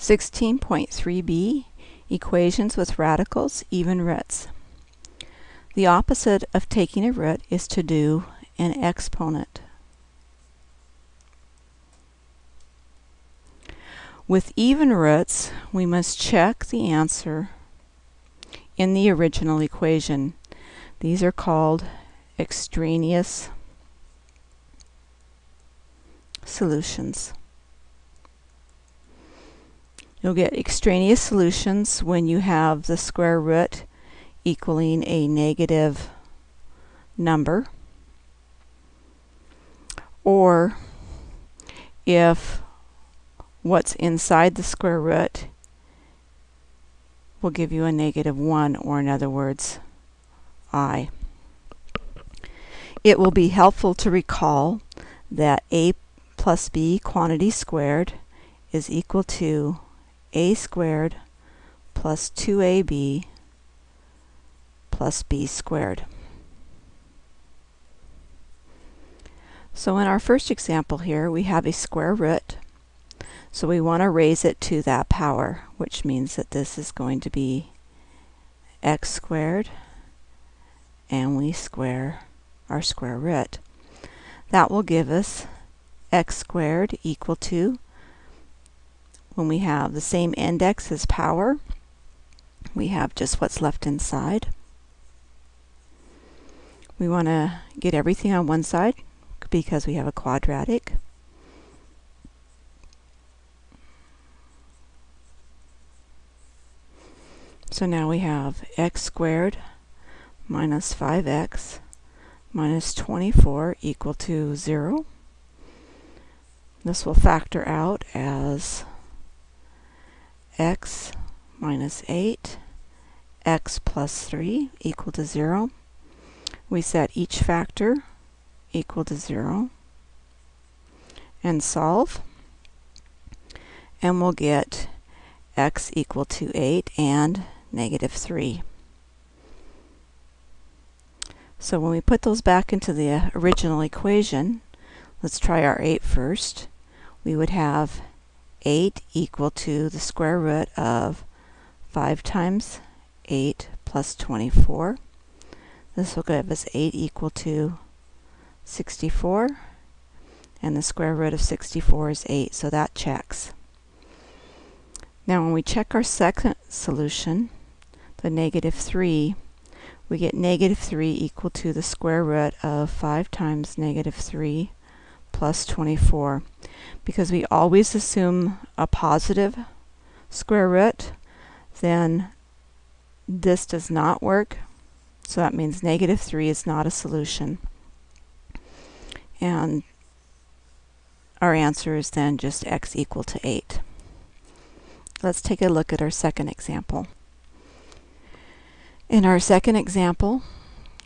16.3b Equations with radicals, even roots. The opposite of taking a root is to do an exponent. With even roots, we must check the answer in the original equation. These are called extraneous solutions. You'll get extraneous solutions when you have the square root equaling a negative number or if what's inside the square root will give you a negative 1 or in other words i. It will be helpful to recall that a plus b quantity squared is equal to a squared plus 2ab plus b squared. So in our first example here, we have a square root. So we want to raise it to that power, which means that this is going to be x squared, and we square our square root. That will give us x squared equal to when we have the same index as power, we have just what's left inside. We want to get everything on one side because we have a quadratic. So now we have x squared minus 5x minus 24 equal to 0. This will factor out as x minus 8, x plus 3 equal to 0. We set each factor equal to 0 and solve. And we'll get x equal to 8 and negative 3. So when we put those back into the original equation, let's try our 8 first. We would have 8 equal to the square root of 5 times 8 plus 24. This will give us 8 equal to 64. And the square root of 64 is 8, so that checks. Now when we check our second solution, the negative 3, we get negative 3 equal to the square root of 5 times negative 3 plus 24. Because we always assume a positive square root, then this does not work. So that means negative 3 is not a solution. And our answer is then just x equal to 8. Let's take a look at our second example. In our second example,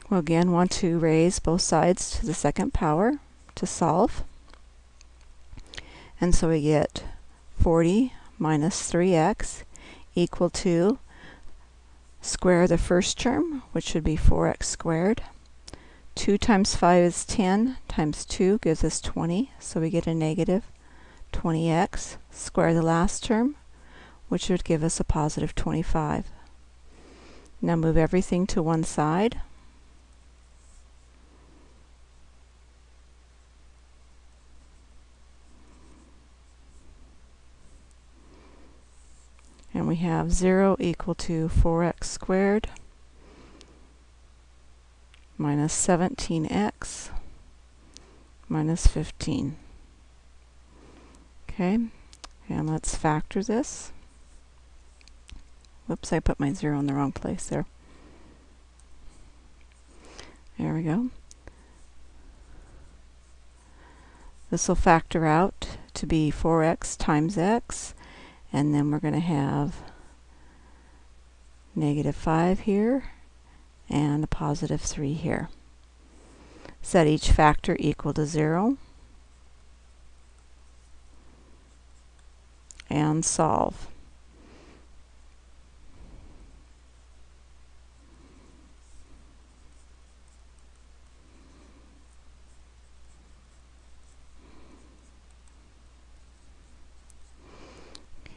we'll again want to raise both sides to the second power to solve. And so we get 40 minus 3x equal to square the first term, which should be 4x squared. 2 times 5 is 10, times 2 gives us 20, so we get a negative 20x. Square the last term, which would give us a positive 25. Now move everything to one side. We have 0 equal to 4x squared minus 17x minus 15. Okay, and let's factor this. Whoops, I put my 0 in the wrong place there. There we go. This will factor out to be 4x times x and then we're going to have negative 5 here and a positive 3 here. Set each factor equal to 0 and solve.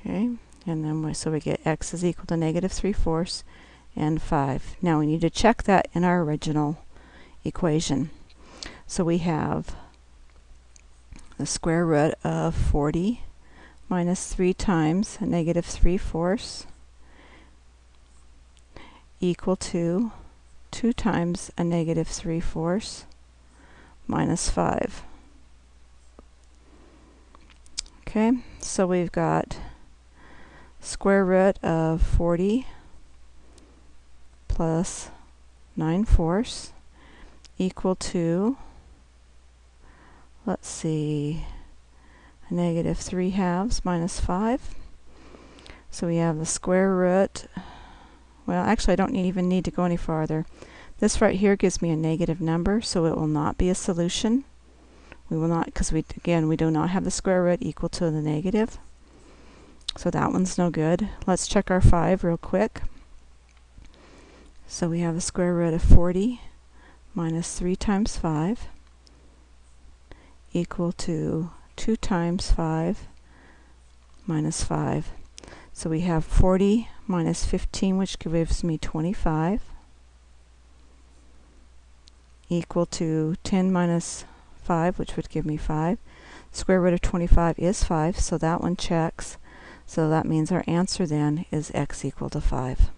Okay, And then we, so we get x is equal to negative 3 fourths and 5. Now we need to check that in our original equation. So we have the square root of 40 minus 3 times negative 3 fourths equal to 2 times a negative 3 fourths minus 5. Okay, so we've got square root of 40 plus 9 fourths equal to, let's see, negative 3 halves minus 5. So we have the square root, well actually I don't even need to go any farther. This right here gives me a negative number, so it will not be a solution. We will not, because we again, we do not have the square root equal to the negative. So that one's no good. Let's check our 5 real quick. So we have the square root of 40 minus 3 times 5 equal to 2 times 5 minus 5. So we have 40 minus 15, which gives me 25, equal to 10 minus 5, which would give me 5. Square root of 25 is 5, so that one checks. So that means our answer then is x equal to 5.